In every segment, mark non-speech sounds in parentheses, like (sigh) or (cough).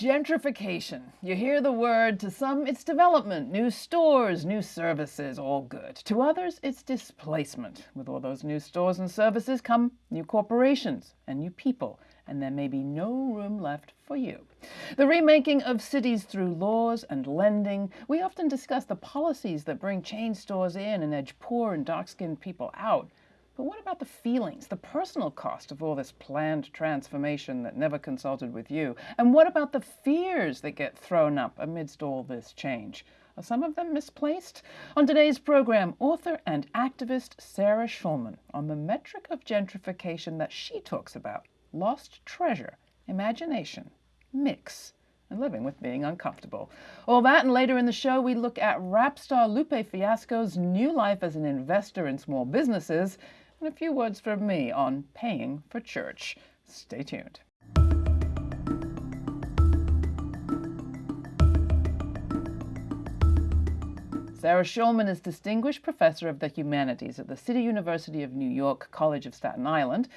Gentrification. You hear the word, to some it's development, new stores, new services, all good. To others it's displacement. With all those new stores and services come new corporations and new people, and there may be no room left for you. The remaking of cities through laws and lending, we often discuss the policies that bring chain stores in and edge poor and dark-skinned people out. But what about the feelings, the personal cost of all this planned transformation that never consulted with you? And what about the fears that get thrown up amidst all this change? Are some of them misplaced? On today's program, author and activist Sarah Schulman on the metric of gentrification that she talks about lost treasure, imagination, mix, and living with being uncomfortable. All that and later in the show, we look at rap star Lupe Fiasco's new life as an investor in small businesses and a few words from me on paying for church. Stay tuned. Sarah Schulman is Distinguished Professor of the Humanities at the City University of New York College of Staten Island.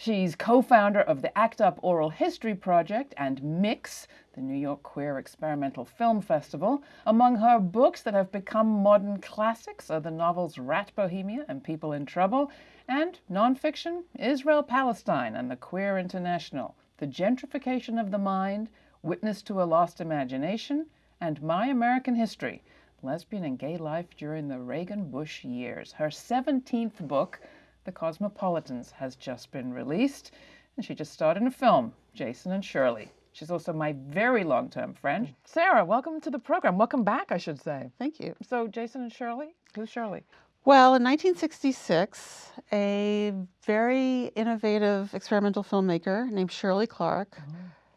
She's co-founder of the ACT UP Oral History Project and Mix, the New York Queer Experimental Film Festival. Among her books that have become modern classics are the novels Rat Bohemia and People in Trouble, and nonfiction, Israel Palestine and the Queer International, The Gentrification of the Mind, Witness to a Lost Imagination, and My American History, Lesbian and Gay Life During the Reagan-Bush Years. Her 17th book, the Cosmopolitans has just been released, and she just starred in a film, Jason and Shirley. She's also my very long-term friend. Sarah, welcome to the program. Welcome back, I should say. Thank you. So Jason and Shirley? Who's Shirley? Well, in 1966, a very innovative experimental filmmaker named Shirley Clarke, oh.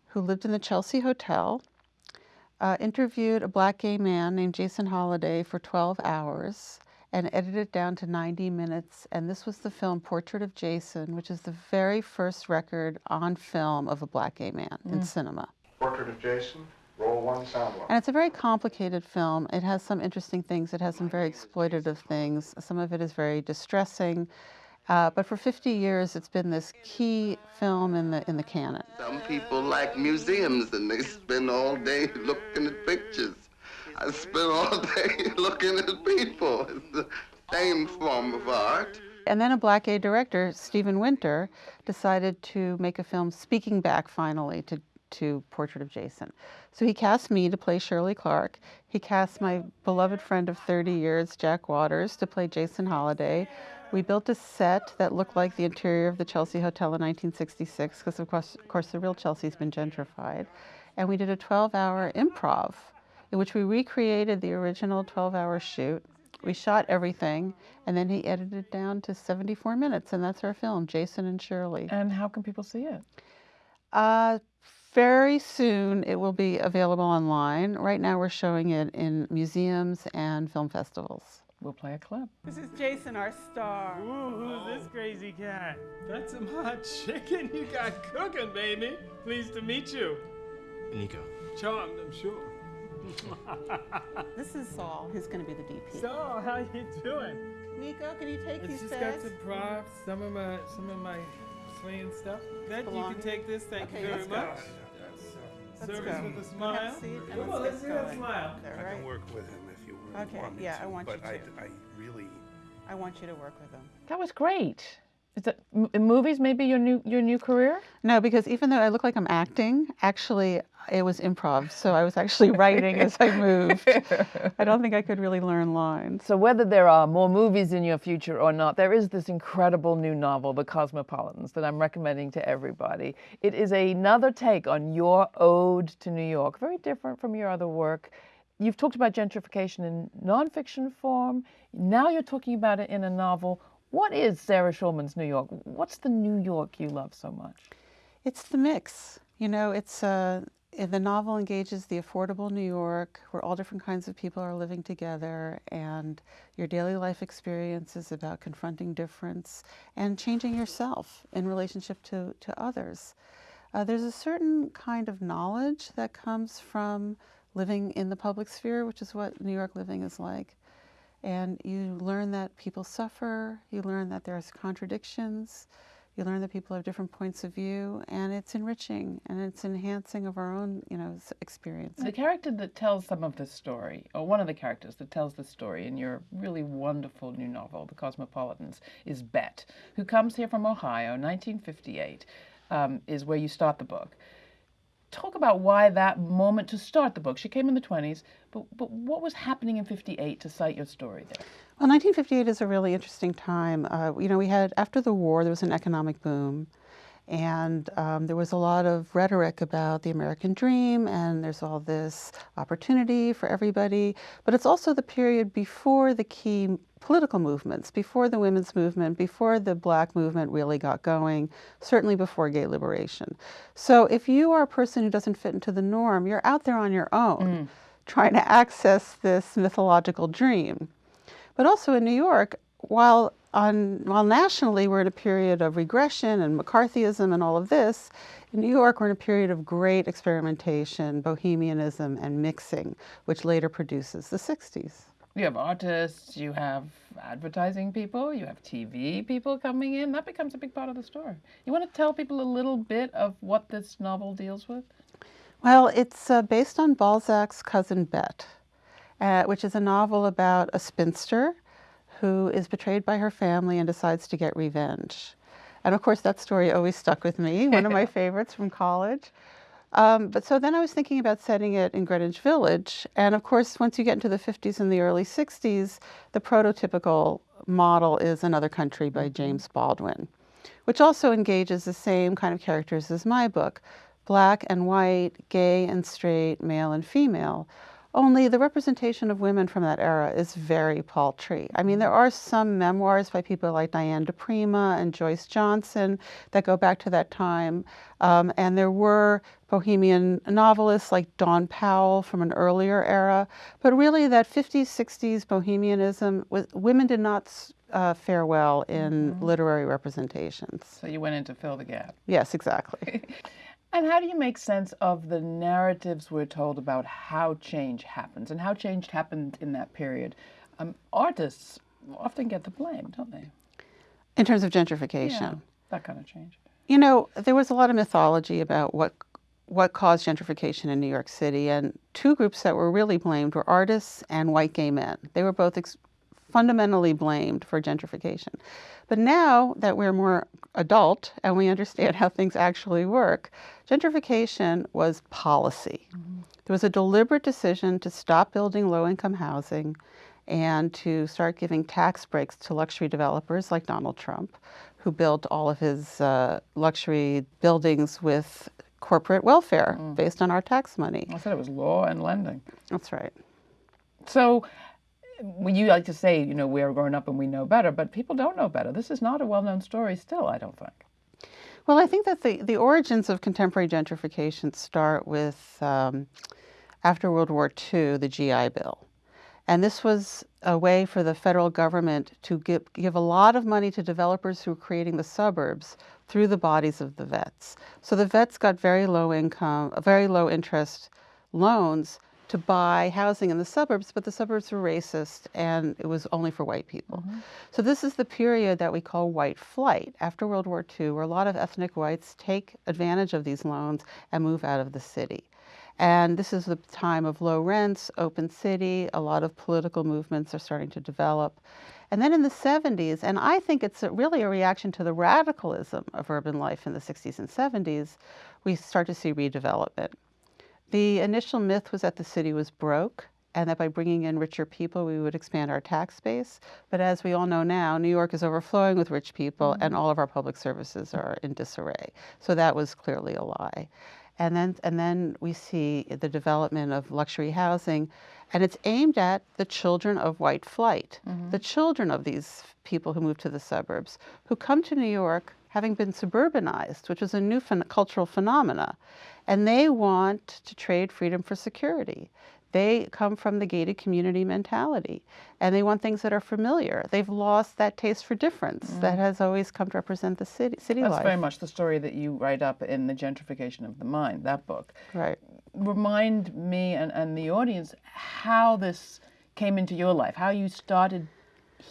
who lived in the Chelsea Hotel, uh, interviewed a black gay man named Jason Holliday for 12 hours and edited it down to 90 minutes. And this was the film Portrait of Jason, which is the very first record on film of a black gay man mm. in cinema. Portrait of Jason, roll one, sound one. And it's a very complicated film. It has some interesting things. It has some very exploitative things. Some of it is very distressing. Uh, but for 50 years, it's been this key film in the in the canon. Some people like museums, and they spend all day (laughs) looking at pictures. I spend all day (laughs) looking at people. It's the same form of art. And then a black A director, Stephen Winter, decided to make a film speaking back finally to, to Portrait of Jason. So he cast me to play Shirley Clarke. He cast my beloved friend of 30 years, Jack Waters, to play Jason Holliday. We built a set that looked like the interior of the Chelsea Hotel in 1966, because of course, of course the real Chelsea's been gentrified. And we did a 12-hour improv in which we recreated the original 12-hour shoot. We shot everything, and then he edited it down to 74 minutes, and that's our film, Jason and Shirley. And how can people see it? Uh, very soon it will be available online. Right now we're showing it in museums and film festivals. We'll play a clip. This is Jason, our star. Ooh, who's this crazy cat? That's some hot chicken (laughs) you got cooking, baby. Pleased to meet you. Nico. Charmed, I'm sure. (laughs) this is Saul, who's going to be the DP. Saul, how you doing? Nico, can you take it's these just got some props, some of my some of my swinging stuff. That you can take this. Thank okay, you very much. Let's Service go. with a smile. Come on, let's see that smile. There, right? I can work with him if you okay, want me yeah, to. I want but you to. I, I really. I want you to work with him. That was great. Is it movies maybe your new your new career? No, because even though I look like I'm acting, actually it was improv. So I was actually writing as I moved. (laughs) I don't think I could really learn lines. So whether there are more movies in your future or not, there is this incredible new novel, The Cosmopolitans, that I'm recommending to everybody. It is another take on your ode to New York, very different from your other work. You've talked about gentrification in nonfiction form. Now you're talking about it in a novel. What is Sarah Schulman's New York? What's the New York you love so much? It's the mix. You know, it's uh, the novel engages the affordable New York, where all different kinds of people are living together, and your daily life experience is about confronting difference and changing yourself in relationship to, to others. Uh, there's a certain kind of knowledge that comes from living in the public sphere, which is what New York living is like. And you learn that people suffer, you learn that there's contradictions, You learn that people have different points of view, and it's enriching and it's enhancing of our own, you know, experience. The character that tells some of the story, or one of the characters that tells the story in your really wonderful new novel, The Cosmopolitans, is Bet, who comes here from Ohio, 1958, um, is where you start the book. Talk about why that moment to start the book. She came in the 20s, but, but what was happening in 58 to cite your story there? Well, 1958 is a really interesting time. Uh, you know, we had, after the war, there was an economic boom. And um, there was a lot of rhetoric about the American dream, and there's all this opportunity for everybody. But it's also the period before the key political movements, before the women's movement, before the black movement really got going, certainly before gay liberation. So if you are a person who doesn't fit into the norm, you're out there on your own trying to access this mythological dream. But also in New York, while on while nationally we're in a period of regression and McCarthyism and all of this, in New York we're in a period of great experimentation, bohemianism, and mixing, which later produces the 60s. You have artists, you have advertising people, you have TV people coming in. That becomes a big part of the story. You want to tell people a little bit of what this novel deals with? Well, it's uh, based on Balzac's Cousin Bet, uh, which is a novel about a spinster who is betrayed by her family and decides to get revenge. And of course, that story always stuck with me, one of my (laughs) favorites from college. Um, but so then I was thinking about setting it in Greenwich Village. And of course, once you get into the 50s and the early 60s, the prototypical model is Another Country by James Baldwin, which also engages the same kind of characters as my book black and white, gay and straight, male and female. Only the representation of women from that era is very paltry. I mean, there are some memoirs by people like Diane di Prima and Joyce Johnson that go back to that time. Um, and there were bohemian novelists like Dawn Powell from an earlier era. But really, that 50s, 60s bohemianism, was, women did not uh, fare well in literary representations. So you went in to fill the gap. Yes, exactly. (laughs) And how do you make sense of the narratives we're told about how change happens and how change happened in that period? Um, artists often get the blame, don't they? in terms of gentrification. Yeah, that kind of change. You know, there was a lot of mythology about what what caused gentrification in New York City, and two groups that were really blamed were artists and white gay men. They were both ex- fundamentally blamed for gentrification. But now that we're more adult and we understand how things actually work, gentrification was policy. There was a deliberate decision to stop building low income housing and to start giving tax breaks to luxury developers like Donald Trump, who built all of his uh, luxury buildings with corporate welfare based on our tax money. I said it was law and lending. That's right. So you like to say, you know, we're growing up and we know better, but people don't know better. This is not a well known story still, I don't think. Well, I think that the, the origins of contemporary gentrification start with um, after World War II, the GI Bill. And this was a way for the federal government to give, give a lot of money to developers who were creating the suburbs through the bodies of the vets. So the vets got very low income, very low interest loans to buy housing in the suburbs, but the suburbs were racist and it was only for white people. Mm-hmm. So this is the period that we call white flight after World War II, where a lot of ethnic whites take advantage of these loans and move out of the city. And this is the time of low rents, open city, a lot of political movements are starting to develop. And then in the 70s, and I think it's a, really a reaction to the radicalism of urban life in the 60s and 70s, we start to see redevelopment. The initial myth was that the city was broke and that by bringing in richer people, we would expand our tax base. But as we all know now, New York is overflowing with rich people mm-hmm. and all of our public services are in disarray. So that was clearly a lie. And then, and then we see the development of luxury housing, and it's aimed at the children of white flight, mm-hmm. the children of these people who move to the suburbs, who come to New York having been suburbanized, which is a new phen- cultural phenomena, and they want to trade freedom for security. They come from the gated community mentality, and they want things that are familiar. They've lost that taste for difference that has always come to represent the city, city That's life. very much the story that you write up in The Gentrification of the Mind, that book. right. Remind me and, and the audience how this came into your life, how you started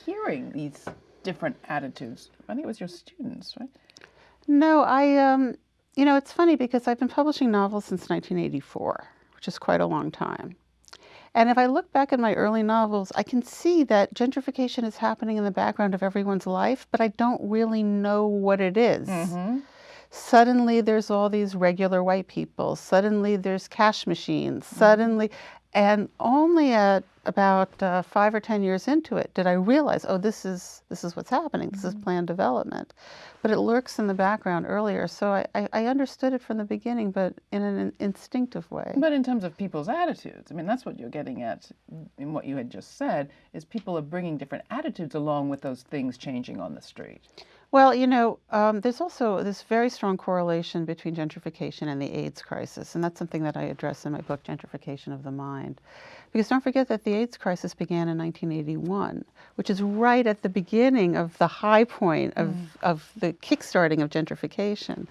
hearing these different attitudes. I think it was your students, right? No, I, um, you know, it's funny because I've been publishing novels since 1984, which is quite a long time. And if I look back at my early novels, I can see that gentrification is happening in the background of everyone's life, but I don't really know what it is. Mm-hmm. Suddenly there's all these regular white people. Suddenly there's cash machines. Mm-hmm. Suddenly, and only at about uh, five or ten years into it did I realize, oh, this is this is what's happening. This is planned development, but it lurks in the background earlier. So I, I, I understood it from the beginning, but in an instinctive way. But in terms of people's attitudes, I mean, that's what you're getting at in what you had just said, is people are bringing different attitudes along with those things changing on the street. Well, you know, um, there's also this very strong correlation between gentrification and the AIDS crisis, and that's something that I address in my book, Gentrification of the Mind. Because don't forget that the AIDS crisis began in 1981, which is right at the beginning of the high point of, of the kickstarting of gentrification.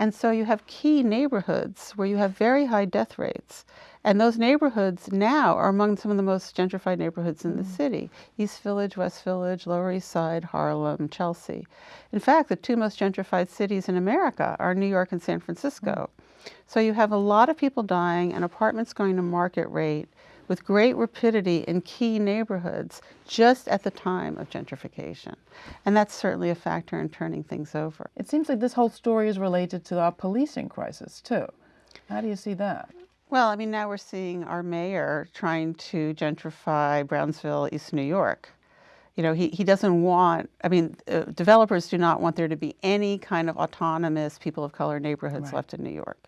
And so you have key neighborhoods where you have very high death rates. And those neighborhoods now are among some of the most gentrified neighborhoods in the mm. city East Village, West Village, Lower East Side, Harlem, Chelsea. In fact, the two most gentrified cities in America are New York and San Francisco. Mm. So you have a lot of people dying and apartments going to market rate with great rapidity in key neighborhoods just at the time of gentrification. And that's certainly a factor in turning things over. It seems like this whole story is related to our policing crisis, too. How do you see that? Well, I mean, now we're seeing our mayor trying to gentrify Brownsville, East New York. You know, he, he doesn't want, I mean, uh, developers do not want there to be any kind of autonomous people of color neighborhoods Right. left in New York.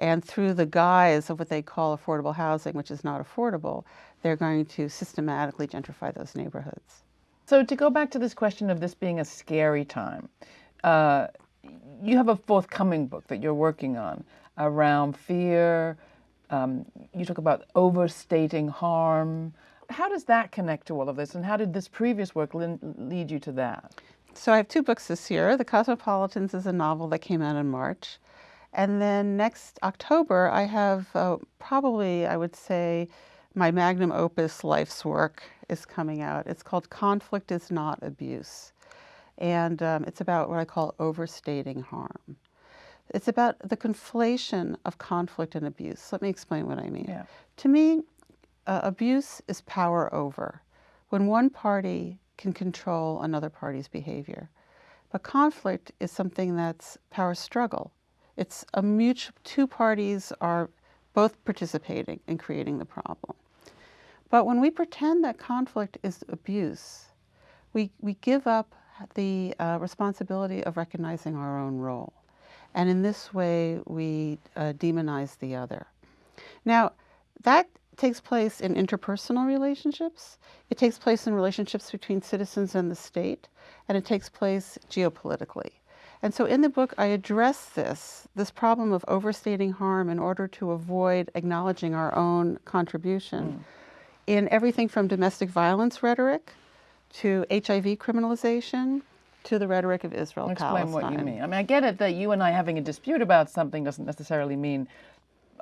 And through the guise of what they call affordable housing, which is not affordable, they're going to systematically gentrify those neighborhoods. So, to go back to this question of this being a scary time, uh, you have a forthcoming book that you're working on around fear. Um, you talk about overstating harm. How does that connect to all of this, and how did this previous work lead you to that? So I have two books this year. The Cosmopolitans is a novel that came out in March. And then next October, I have uh, probably, I would say, my magnum opus life's work is coming out. It's called Conflict is Not Abuse. And um, it's about what I call overstating harm. It's about the conflation of conflict and abuse. Let me explain what I mean. Yeah. To me, uh, abuse is power over, when one party can control another party's behavior. But conflict is something that's power struggle. It's a mutual, two parties are both participating in creating the problem. But when we pretend that conflict is abuse, we, we give up the uh, responsibility of recognizing our own role. And in this way, we uh, demonize the other. Now, that takes place in interpersonal relationships, it takes place in relationships between citizens and the state, and it takes place geopolitically. And so in the book, I address this, this problem of overstating harm in order to avoid acknowledging our own contribution mm. in everything from domestic violence rhetoric to HIV criminalization to the rhetoric of Israel Explain Palestine. what you mean. I mean, I get it that you and I having a dispute about something doesn't necessarily mean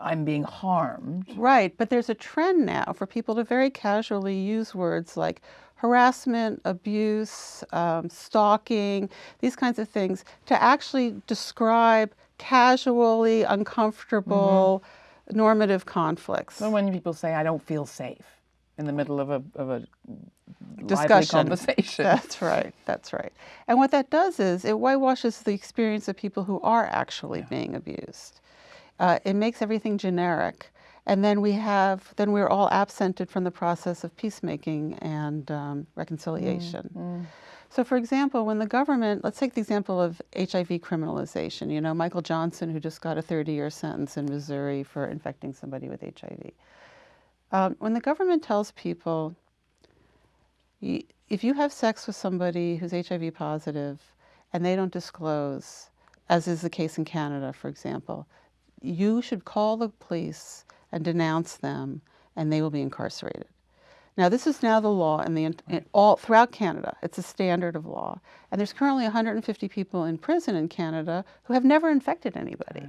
I'm being harmed. Right, but there's a trend now for people to very casually use words like harassment, abuse, um, stalking, these kinds of things to actually describe casually uncomfortable normative conflicts. So when people say I don't feel safe in the middle of a of a Discussion. conversation. (laughs) That's right. That's right. And what that does is it whitewashes the experience of people who are actually being abused. Uh, it makes everything generic, and then we have then we're all absented from the process of peacemaking and um, reconciliation. So, for example, when the government, let's take the example of HIV criminalization. You know, Michael Johnson, who just got a 30-year sentence in Missouri for infecting somebody with HIV. Um, when the government tells people if you have sex with somebody who's HIV positive and they don't disclose, as is the case in Canada, for example, you should call the police and denounce them, and they will be incarcerated. Now, this is now the law in the in, all throughout Canada. It's a standard of law, and there's currently 150 people in prison in Canada who have never infected anybody.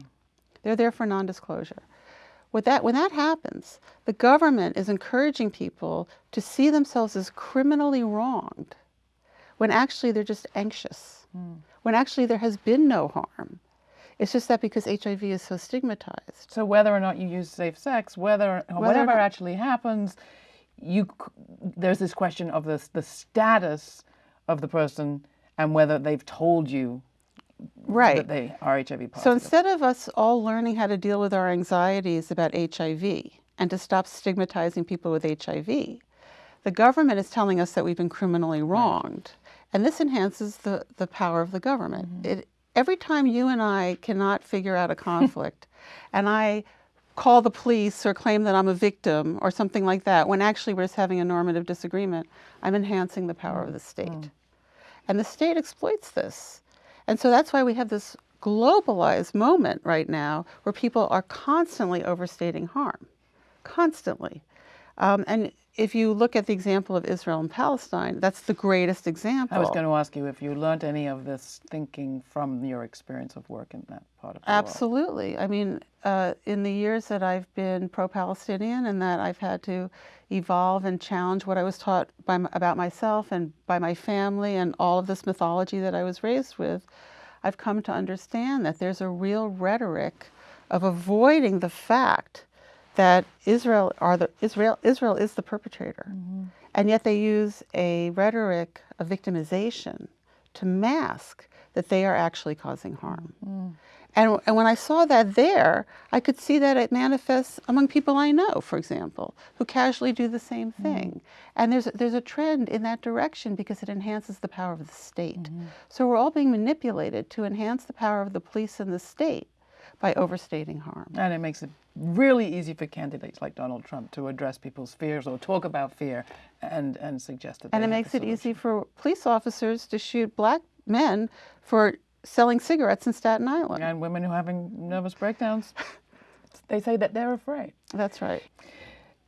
They're there for non-disclosure. With that, when that happens, the government is encouraging people to see themselves as criminally wronged when actually they're just anxious. Hmm. when actually there has been no harm. It's just that because HIV is so stigmatized. So whether or not you use safe sex, whether Whether whatever not- actually happens, you there's this question of this the status of the person and whether they've told you Right. that they are HIV positive. So instead of us all learning how to deal with our anxieties about HIV and to stop stigmatizing people with HIV, the government is telling us that we've been criminally wronged. And this enhances the, the power of the government. Mm-hmm. It, every time you and I cannot figure out a conflict (laughs) and I call the police or claim that I'm a victim or something like that, when actually we're just having a normative disagreement, I'm enhancing the power of the state. Mm. And the state exploits this. And so that's why we have this globalized moment right now where people are constantly overstating harm, constantly. Um, and if you look at the example of Israel and Palestine, that's the greatest example. I was going to ask you if you learned any of this thinking from your experience of work in that part of the world. Absolutely. I mean, uh, in the years that I've been pro-Palestinian and that I've had to evolve and challenge what I was taught by, about myself and by my family and all of this mythology that I was raised with, I've come to understand that there's a real rhetoric of avoiding the fact that Israel are the Israel Israel is the perpetrator, mm-hmm. and yet they use a rhetoric of victimization to mask that they are actually causing harm. Mm-hmm. And, and when I saw that there, I could see that it manifests among people I know, for example, who casually do the same mm-hmm. thing. And there's, there's a trend in that direction because it enhances the power of the state. So we're all being manipulated to enhance the power of the police and the state by overstating harm. And it makes it really easy for candidates like Donald Trump to address people's fears or talk about fear and, and suggest that And it makes it easy for police officers to shoot black men for selling cigarettes in Staten Island. And women who are having nervous breakdowns, (laughs) they say that they're afraid. That's right.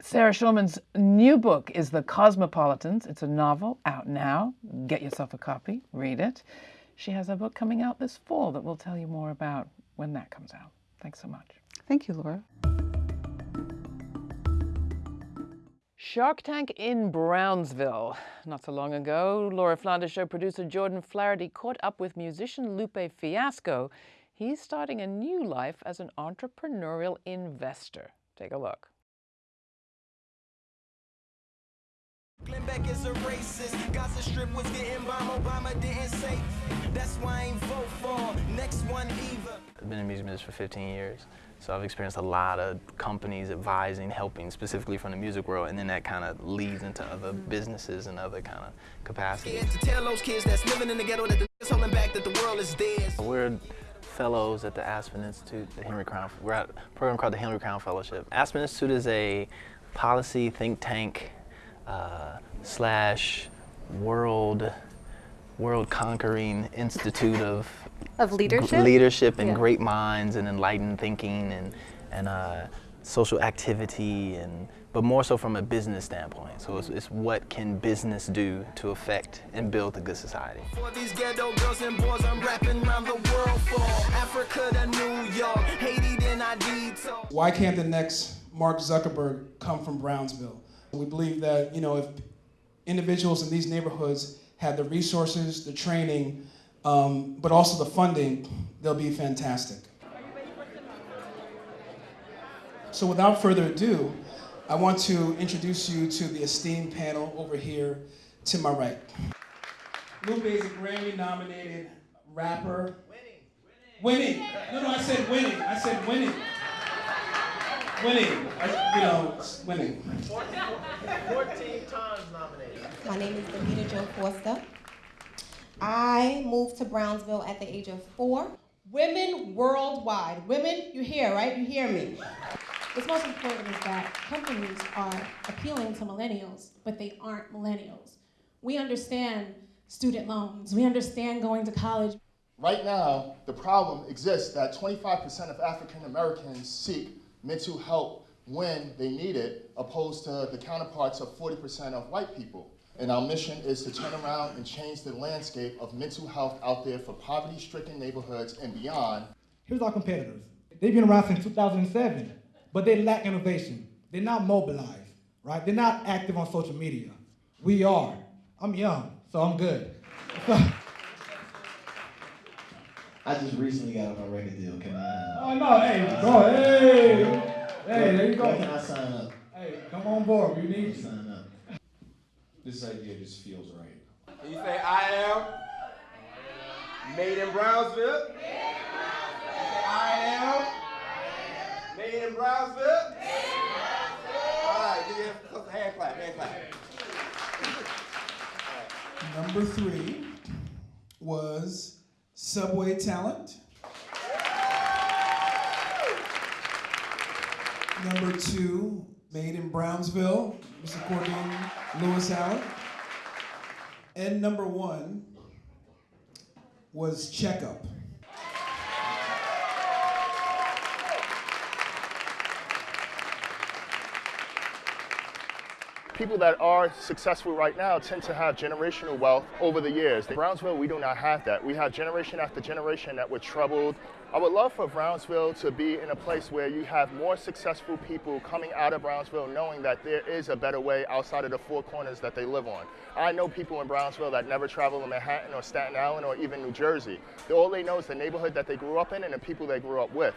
Sarah Schulman's new book is The Cosmopolitans. It's a novel out now. Get yourself a copy, read it. She has a book coming out this fall that we'll tell you more about when that comes out. Thanks so much. Thank you, Laura. Shark Tank in Brownsville. Not so long ago, Laura Flanders show producer Jordan Flaherty caught up with musician Lupe Fiasco. He's starting a new life as an entrepreneurial investor. Take a look. Glenn Beck is a racist. Gaza Strip was getting bombed. Obama didn't say. That's why I ain't vote for. Next one either. I've been in music business for 15 years, so I've experienced a lot of companies advising, helping, specifically from the music world, and then that kind of leads into other businesses and other kind of capacities. Scared to tell those kids that's living in the ghetto that the is holding back that the world is theirs. We're fellows at the Aspen Institute, the Henry Crown. We're at a program called the Henry Crown Fellowship. Aspen Institute is a policy think tank uh, slash world world conquering institute of (laughs) Of leadership? leadership and Yeah. great minds and enlightened thinking and and uh, social activity and but more so from a business standpoint. So it's, it's what can business do to affect and build a good society. For these ghetto girls and boys, I'm rapping around the world for Africa to New York, Haiti, then I detour. Why can't the next Mark Zuckerberg come from Brownsville? We believe that, you know, if individuals in these neighborhoods had the resources, the training, um, but also the funding, they'll be fantastic. So without further ado, I want to introduce you to the esteemed panel over here to my right. Lupe is a Grammy nominated rapper. Winning. Winning. No, no, I said winning. I said winning. Winning. I, you know, winning. 14 times nominated. My name is Davida Jo Forster. I moved to Brownsville at the age of four. Women worldwide. Women, you hear, right? You hear me. What's most important is that companies are appealing to millennials, but they aren't millennials. We understand student loans, we understand going to college. Right now, the problem exists that 25% of African Americans seek mental help when they need it, opposed to the counterparts of 40% of white people. And our mission is to turn around and change the landscape of mental health out there for poverty stricken neighborhoods and beyond. Here's our competitors. They've been around since 2007, but they lack innovation. They're not mobilized, right? They're not active on social media. We are. I'm young, so I'm good. (laughs) So, I just recently got on a record deal. Can I? Uh, oh no, hey, go, hey, hey, there you go. Where can I sign up? Hey, come on board. We need you. Sign up. This idea just feels right. Can you say I am made in Brownsville? Say, I am made in Brownsville. All right, give you a hand clap, hand clap. Number three was Subway Talent. Number two, Made in Brownsville, Mr. Cordine Lewis Allen. And number one was Checkup. People that are successful right now tend to have generational wealth over the years. In Brownsville, we do not have that. We have generation after generation that were troubled. I would love for Brownsville to be in a place where you have more successful people coming out of Brownsville knowing that there is a better way outside of the four corners that they live on. I know people in Brownsville that never travel to Manhattan or Staten Island or even New Jersey. All they know is the neighborhood that they grew up in and the people they grew up with.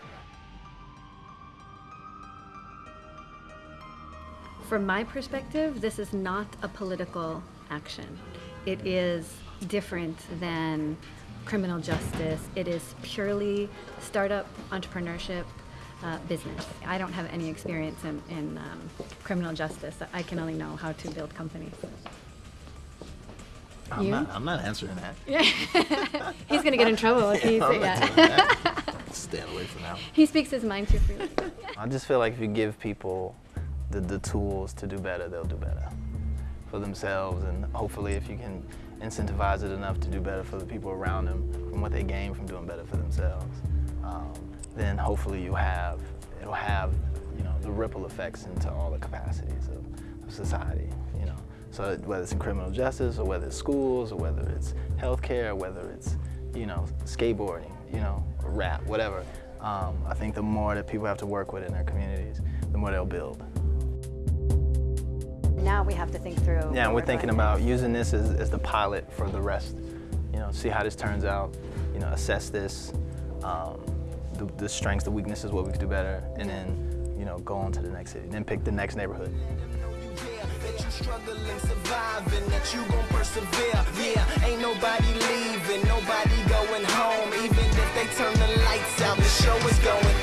From my perspective, this is not a political action. It is different than criminal justice. It is purely startup entrepreneurship uh, business. I don't have any experience in, in um, criminal justice. I can only know how to build companies. I'm You? not, I'm not answering that. Yeah. (laughs) He's gonna get in trouble if he's (laughs) I'm yeah. doing that. (laughs) Staying away from that. he speaks his mind too freely. I just feel like if you give people the, the tools to do better, they'll do better for themselves. And hopefully, if you can incentivize it enough to do better for the people around them from what they gain from doing better for themselves, um, then hopefully you'll have, it'll have, you know, the ripple effects into all the capacities of, of society, you know. So whether it's in criminal justice or whether it's schools or whether it's healthcare or whether it's, you know, skateboarding, you know, rap, whatever. Um, I think the more that people have to work with in their communities, the more they'll build. Now we have to think through. Yeah, and what we're thinking going about using this as, as the pilot for the rest. You know, see how this turns out, you know, assess this, um, the, the strengths, the weaknesses, what we could do better, and then, you know, go on to the next city. Then pick the next neighborhood. struggling, surviving, that you gon' persevere. Yeah, ain't nobody leaving, nobody going home. Even if they turn the lights out, the show is going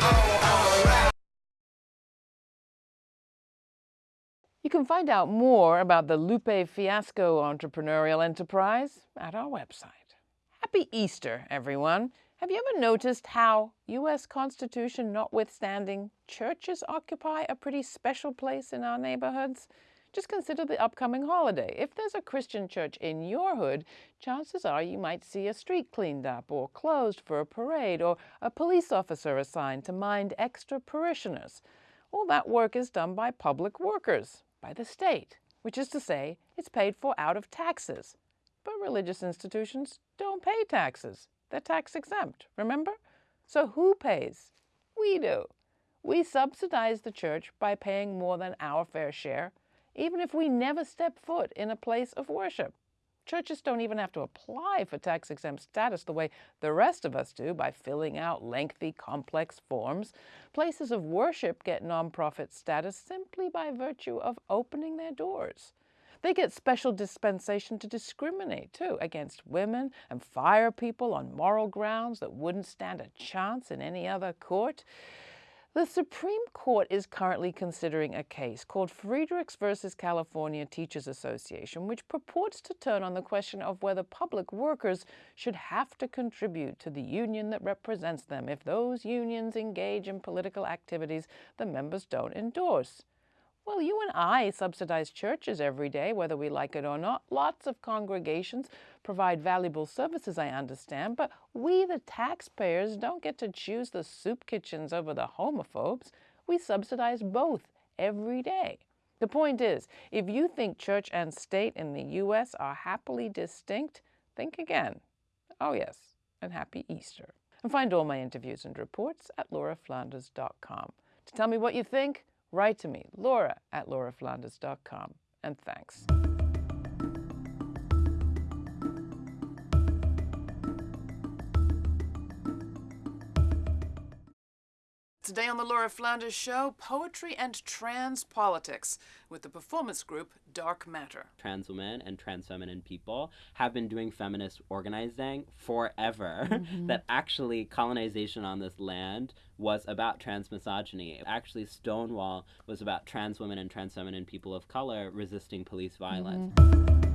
can find out more about the Lupe Fiasco entrepreneurial enterprise at our website. Happy Easter, everyone. Have you ever noticed how, U.S. Constitution notwithstanding, churches occupy a pretty special place in our neighborhoods? Just consider the upcoming holiday. If there's a Christian church in your hood, chances are you might see a street cleaned up or closed for a parade or a police officer assigned to mind extra parishioners. All that work is done by public workers, by the state, which is to say, it's paid for out of taxes. But religious institutions don't pay taxes. They're tax exempt, remember? So who pays? We do. We subsidize the church by paying more than our fair share, even if we never step foot in a place of worship. Churches don't even have to apply for tax exempt status the way the rest of us do by filling out lengthy, complex forms. Places of worship get nonprofit status simply by virtue of opening their doors. They get special dispensation to discriminate, too, against women and fire people on moral grounds that wouldn't stand a chance in any other court. The Supreme Court is currently considering a case called Friedrichs versus California Teachers Association, which purports to turn on the question of whether public workers should have to contribute to the union that represents them if those unions engage in political activities the members don't endorse. Well, you and I subsidize churches every day, whether we like it or not. Lots of congregations provide valuable services, I understand, but we, the taxpayers, don't get to choose the soup kitchens over the homophobes. We subsidize both every day. The point is, if you think church and state in the U.S. are happily distinct, think again. Oh, yes, and happy Easter. And find all my interviews and reports at lauraflanders.com. To tell me what you think, write to me, laura at lauraflanders.com. And thanks. Today on the Laura Flanders Show, poetry and trans politics with the performance group Dark Matter. Trans women and trans feminine people have been doing feminist organizing forever. Mhm. (laughs) that actually colonization on this land was about trans misogyny. Actually, Stonewall was about trans women and trans feminine people of color resisting police violence. Who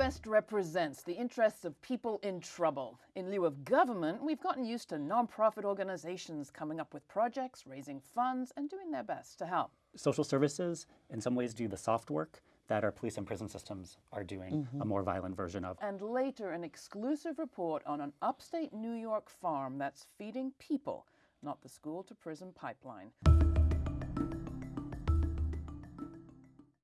best represents the interests of people in trouble? In lieu of government, we've gotten used to nonprofit organizations coming up with projects, raising funds, and doing their best to help. Social services, in some ways, do the soft work that our police and prison systems are doing a mm-hmm. more violent version of. And later, an exclusive report on an upstate New York farm that's feeding people, not the school to prison pipeline.